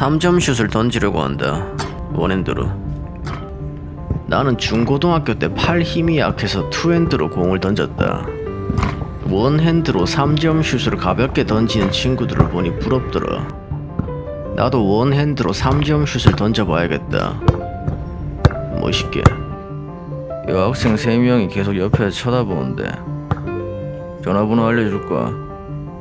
3점 슛을 던지려고 한다. 원핸드로. 나는 중고등학교 때 팔 힘이 약해서 투핸드로 공을 던졌다. 원핸드로 3점 슛을 가볍게 던지는 친구들을 보니 부럽더라. 나도 원핸드로 3점 슛을 던져봐야겠다. 멋있게. 여학생 3명이 계속 옆에서 쳐다보는데 전화번호 알려줄까?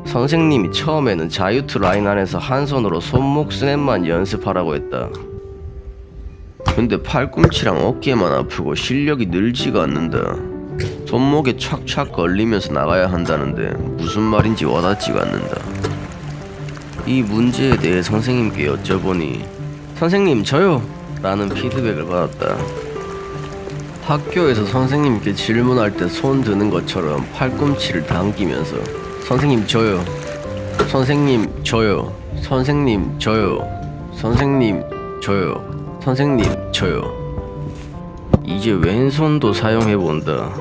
선생님이 처음에는 자유투 라인 안에서 한 손으로 손목 스냅만 연습하라고 했다. 근데 팔꿈치랑 어깨만 아프고 실력이 늘지가 않는다. 손목에 착착 걸리면서 나가야 한다는데 무슨 말인지 와닿지가 않는다. 이 문제에 대해 선생님께 여쭤보니 선생님 저요! 라는 피드백을 받았다. 학교에서 선생님께 질문할 때 손 드는 것처럼 팔꿈치를 당기면서 선생님 저요. 선생님 저요. 선생님 저요. 선생님 저요. 선생님 저요. 이제 왼손도 사용해본다.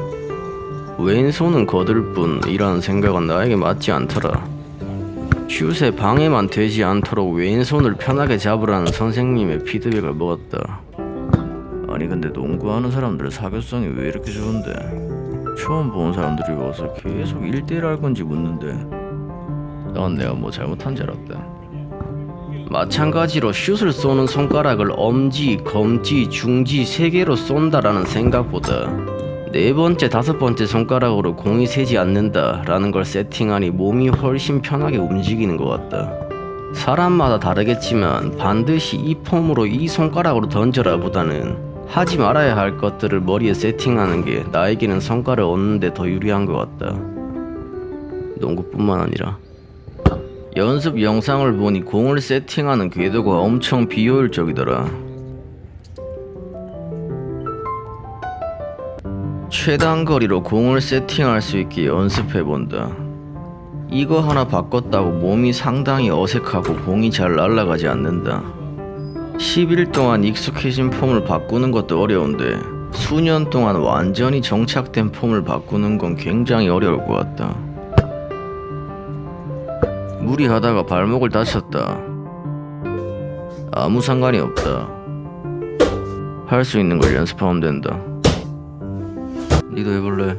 왼손은 거들 뿐 이라는 생각은 나에게 맞지 않더라. 슛에 방해만 되지 않도록 왼손을 편하게 잡으라는 선생님의 피드백을 먹었다. 아니 근데 농구하는 사람들 사교성이 왜 이렇게 좋은데 처음 보는 사람들이 와서 계속 1대1 할 건지 묻는데 난 내가 뭐 잘못한 줄 알았다 마찬가지로 슛을 쏘는 손가락을 엄지, 검지, 중지 세 개로 쏜다라는 생각보다 네 번째, 다섯 번째 손가락으로 공이 새지 않는다 라는 걸 세팅하니 몸이 훨씬 편하게 움직이는 것 같다. 사람마다 다르겠지만 반드시 이 폼으로 이 손가락으로 던져라 보다는 하지 말아야 할 것들을 머리에 세팅하는 게 나에게는 성과를 얻는데 더 유리한 것 같다. 농구뿐만 아니라 연습 영상을 보니 공을 세팅하는 궤도가 엄청 비효율적이더라. 최단 거리로 공을 세팅할 수 있게 연습해 본다. 이거 하나 바꿨다고 몸이 상당히 어색하고 공이 잘 날아가지 않는다. 10일 동안 익숙해진 폼을 바꾸는 것도 어려운데 수년 동안 완전히 정착된 폼을 바꾸는 건 굉장히 어려울 것 같다. 무리하다가 발목을 다쳤다. 아무 상관이 없다. 할 수 있는 걸 연습하면 된다. 니도 해볼래?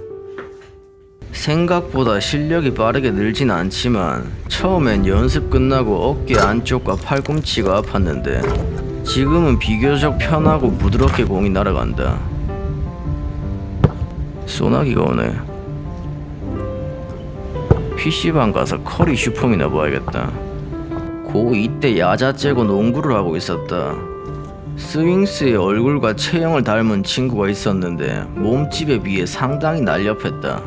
생각보다 실력이 빠르게 늘진 않지만 처음엔 연습 끝나고 어깨 안쪽과 팔꿈치가 아팠는데 지금은 비교적 편하고 부드럽게 공이 날아간다. 소나기가 오네. PC방 가서 커리 슈퍼이나 봐야겠다. 고 이때 야자 째고 농구를 하고 있었다. 스윙스의 얼굴과 체형을 닮은 친구가 있었는데 몸집에 비해 상당히 날렵했다.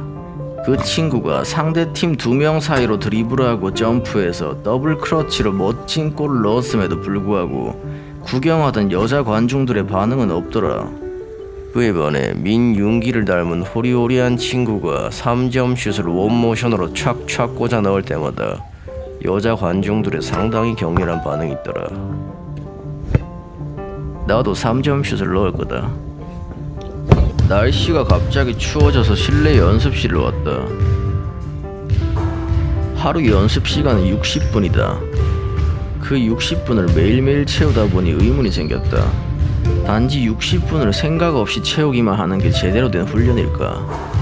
그 친구가 상대팀 두 명 사이로 드리블하고 점프해서 double clutch로 멋진 골을 넣었음에도 불구하고 구경하던 여자 관중들의 반응은 없더라. 그에 반해 민윤기를 닮은 호리호리한 친구가 3점 슛을 one motion으로 촥촥 꽂아 넣을 때마다 여자 관중들의 상당히 격렬한 반응이 있더라. 나도 3점 슛을 넣을 거다. 날씨가 갑자기 추워져서 실내 연습실을 왔다. 하루 연습 시간은 60분이다. 그 60분을 매일매일 채우다 보니 의문이 생겼다. 단지 60분을 생각 없이 채우기만 하는 게 제대로 된 훈련일까?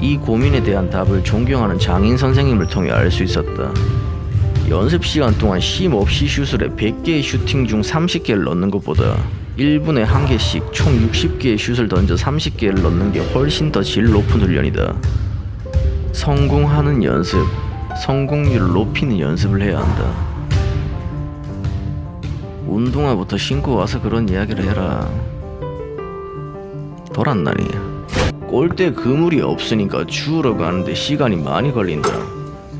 이 고민에 대한 답을 존경하는 장인 선생님을 통해 알 수 있었다. 연습 시간 동안 쉼 없이 슛을 해 100개의 슈팅 중 30개를 넣는 것보다 1분에 한 개씩 총 60개의 슛을 던져 30개를 넣는 게 훨씬 더 질 높은 훈련이다. 성공하는 연습, 성공률을 높이는 연습을 해야 한다. 운동화부터 신고 와서 그런 이야기를 해라. 돌았나니. 골대 그물이 없으니까 주우러 가는데 시간이 많이 걸린다.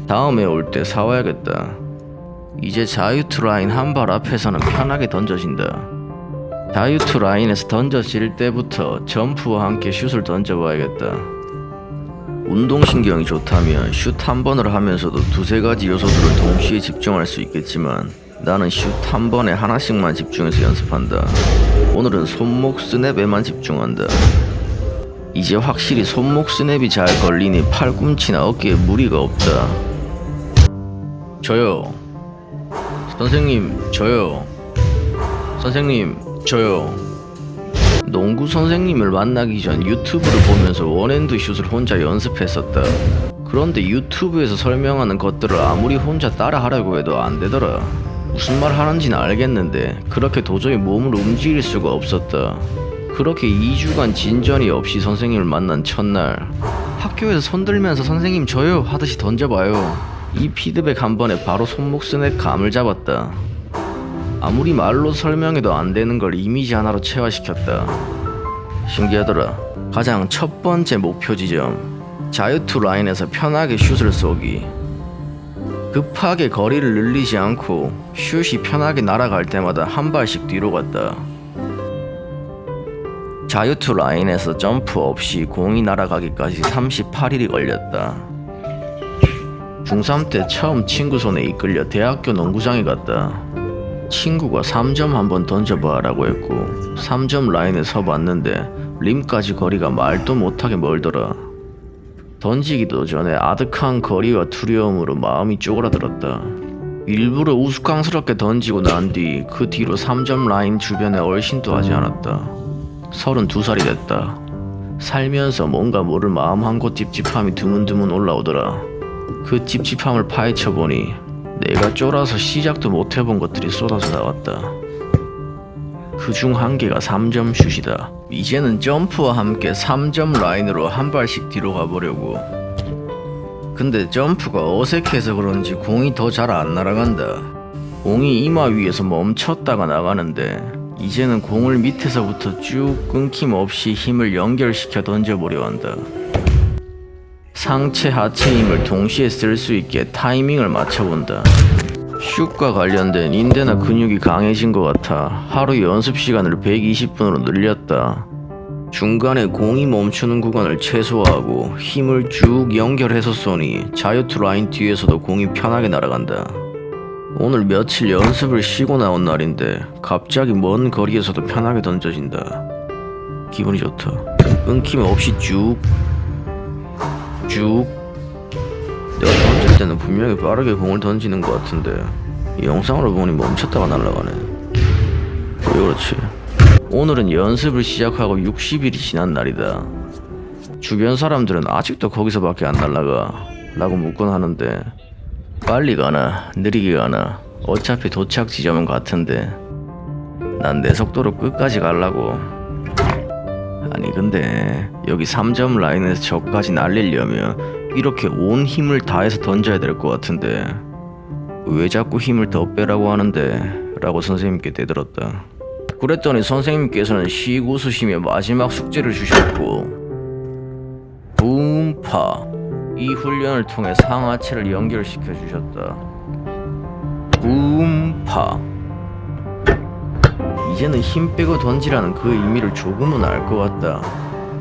다음에 올 때 사와야겠다. 이제 자유투 라인 한 발 앞에서는 편하게 던져진다. 자유투 라인에서 던져질 때부터 점프와 함께 슛을 던져봐야겠다. 운동신경이 좋다면 슛 한 번을 하면서도 두세 가지 요소들을 동시에 집중할 수 있겠지만 나는 슛 한 번에 하나씩만 집중해서 연습한다. 오늘은 손목 스냅에만 집중한다. 이제 확실히 손목 스냅이 잘 걸리니 팔꿈치나 어깨에 무리가 없다. 저요. 선생님 저요 선생님 저요 농구 선생님을 만나기 전 유튜브를 보면서 원핸드 슛을 혼자 연습했었다 그런데 유튜브에서 설명하는 것들을 아무리 혼자 따라하려고 해도 안 되더라 무슨 말 하는지는 알겠는데 그렇게 도저히 몸을 움직일 수가 없었다. 그렇게 2주간 진전이 없이 선생님을 만난 첫날 학교에서 손들면서 선생님 저요 하듯이 던져봐요. 이 피드백 한 번에 바로 손목 스냅 감을 잡았다. 아무리 말로 설명해도 안 되는 걸 이미지 하나로 체화시켰다. 신기하더라. 가장 첫 번째 목표 지점. 자유투 라인에서 편하게 슛을 쏘기 급하게 거리를 늘리지 않고 슛이 편하게 날아갈 때마다 한 발씩 뒤로 갔다 자유투 라인에서 점프 없이 공이 날아가기까지 38일이 걸렸다. 중3 때 처음 친구 손에 이끌려 대학교 농구장에 갔다. 친구가 3점 한번 던져봐 라고 했고 3점 라인에 서봤는데 림까지 거리가 말도 못하게 멀더라. 던지기도 전에 아득한 거리와 두려움으로 마음이 쪼그라들었다. 일부러 우스꽝스럽게 던지고 난 뒤 그 뒤로 3점 라인 주변에 얼씬도 하지 않았다. 32살이 됐다. 살면서 뭔가 모를 마음 한 곳 찝찝함이 드문드문 올라오더라. 그 찝찝함을 파헤쳐보니 내가 쫄아서 시작도 못 해본 것들이 쏟아져 나왔다. 그 중 한 개가 3점 슛이다. 이제는 점프와 함께 3점 라인으로 한 발씩 뒤로 가보려고. 근데 점프가 어색해서 그런지 공이 더 잘 안 날아간다. 공이 이마 위에서 멈췄다가 나가는데 이제는 공을 밑에서부터 쭉 끊김없이 힘을 연결시켜 던져보려 한다. 상체 하체 힘을 동시에 쓸 수 있게 타이밍을 맞춰본다. 슛과 관련된 인대나 근육이 강해진 것 같아 하루 연습 시간을 120분으로 늘렸다. 중간에 공이 멈추는 구간을 최소화하고 힘을 쭉 연결해서 쏘니 자유투 라인 뒤에서도 공이 편하게 날아간다. 오늘 며칠 연습을 쉬고 나온 날인데 갑자기 먼 거리에서도 편하게 던져진다. 기분이 좋다. 끊김 없이 쭉, 쭉. 내가 때는 분명히 빠르게 공을 던지는 것 같은데 이 영상으로 보니 멈췄다가 날아가네. 왜 그렇지? 오늘은 연습을 시작하고 60일이 지난 날이다. 주변 사람들은 아직도 거기서밖에 안 날아가 라고 묻곤 하는데 빨리 가나 느리게 가나 어차피 도착 지점은 같은데 난 내 속도로 끝까지 가려고 아니 근데 여기 3점 라인에서 저까지 날리려면 이렇게 온 힘을 다해서 던져야 될 것 같은데 왜 자꾸 힘을 더 빼라고 하는데? 라고 선생님께 대들었다. 그랬더니 선생님께서는 쉬고 웃으시며 마지막 숙제를 주셨고 부음파 이 훈련을 통해 상하체를 연결시켜 주셨다. 부음파 이제는 힘 빼고 던지라는 그 의미를 조금은 알 것 같다.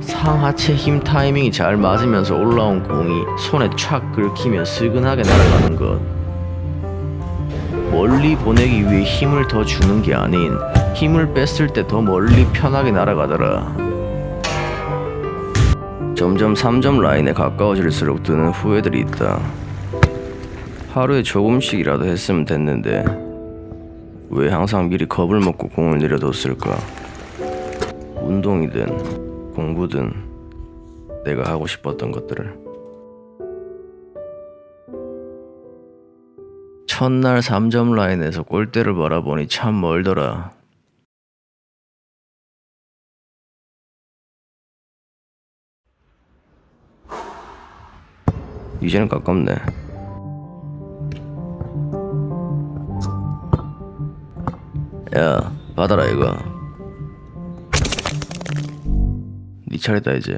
상하체 힘 타이밍이 잘 맞으면서 올라온 공이 손에 촥 긁히며 스근하게 날아가는 것. 멀리 보내기 위해 힘을 더 주는 게 아닌 힘을 뺐을 때 더 멀리 편하게 날아가더라. 점점 3점 라인에 가까워질수록 드는 후회들이 있다. 하루에 조금씩이라도 했으면 됐는데 왜 항상 미리 겁을 먹고 공을 내려뒀을까? 운동이든 공부든 내가 하고 싶었던 것들을 첫날 3점 라인에서 골대를 바라보니 참 멀더라. 이제는 가깝네. 야, 받아라 이거. 네 차례다 이제.